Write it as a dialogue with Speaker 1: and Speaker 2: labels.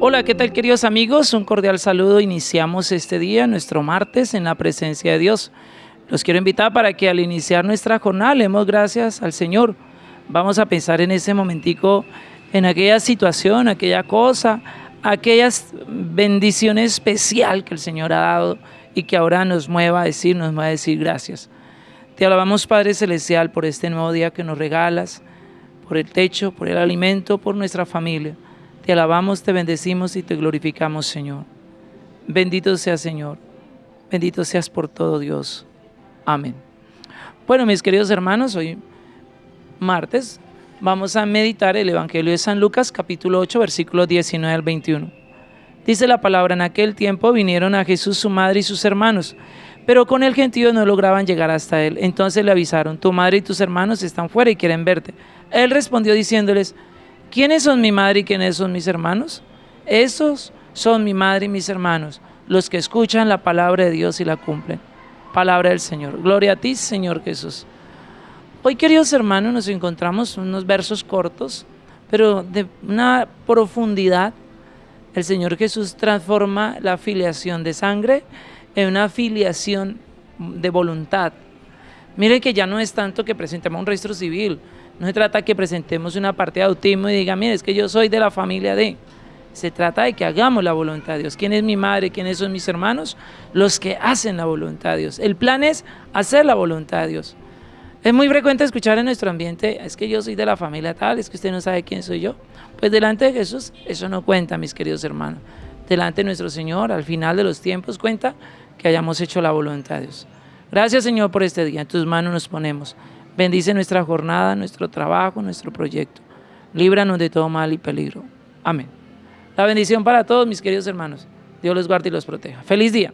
Speaker 1: Hola, ¿qué tal queridos amigos? Un cordial saludo. Iniciamos este día, nuestro martes, en la presencia de Dios. Los quiero invitar para que al iniciar nuestra jornada leemos gracias al Señor. Vamos a pensar en ese momentico, en aquella situación, aquella cosa, aquellas bendiciones especial que el Señor ha dado y que ahora nos mueva a decir, nos va a decir gracias. Te alabamos Padre Celestial por este nuevo día que nos regalas, por el techo, por el alimento, por nuestra familia. Te alabamos, te bendecimos y te glorificamos, Señor. Bendito sea, Señor. Bendito seas por todo, Dios. Amén. Bueno, mis queridos hermanos, hoy martes vamos a meditar el Evangelio de San Lucas, capítulo 8, versículos 19 al 21. Dice la palabra, en aquel tiempo vinieron a Jesús su madre y sus hermanos, pero con el gentío no lograban llegar hasta él. Entonces le avisaron, tu madre y tus hermanos están fuera y quieren verte. Él respondió diciéndoles, ¿Quiénes son mi madre y quiénes son mis hermanos? Esos son mi madre y mis hermanos, los que escuchan la palabra de Dios y la cumplen. Palabra del Señor. Gloria a ti, Señor Jesús. Hoy, queridos hermanos, nos encontramos unos versos cortos, pero de una profundidad. El Señor Jesús transforma la filiación de sangre en una filiación de voluntad. Mire que ya no es tanto que presentemos un registro civil, no se trata que presentemos una parte de autismo y diga, mire, es que yo soy de la familia de... Se trata de que hagamos la voluntad de Dios. ¿Quién es mi madre? ¿Quiénes son mis hermanos? Los que hacen la voluntad de Dios. El plan es hacer la voluntad de Dios. Es muy frecuente escuchar en nuestro ambiente, es que yo soy de la familia tal, es que usted no sabe quién soy yo. Pues delante de Jesús eso no cuenta, mis queridos hermanos. Delante de nuestro Señor, al final de los tiempos, cuenta que hayamos hecho la voluntad de Dios. Gracias Señor por este día. En tus manos nos ponemos. Bendice nuestra jornada, nuestro trabajo, nuestro proyecto. Líbranos de todo mal y peligro. Amén. La bendición para todos mis queridos hermanos. Dios los guarde y los proteja. Feliz día.